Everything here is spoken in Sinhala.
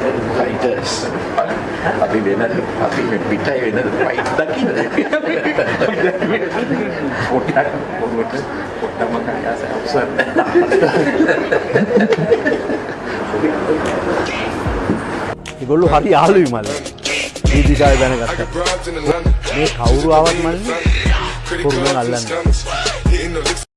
වෙනද ෆයිටර්ස් අපි වෙනද අපි පිටයි වෙනද ෆයිට් දකින්න පොඩ්ඩක් පොඩ්ඩක් පොඩ්ඩක්ම කයාස අවසන් ඒගොල්ලෝ හරි යාළුයි මල්ල මේ දිශාව දැනගත්තා මේ කවුරු ආවත් මල්ල කොරුණ අල්ලන්නේ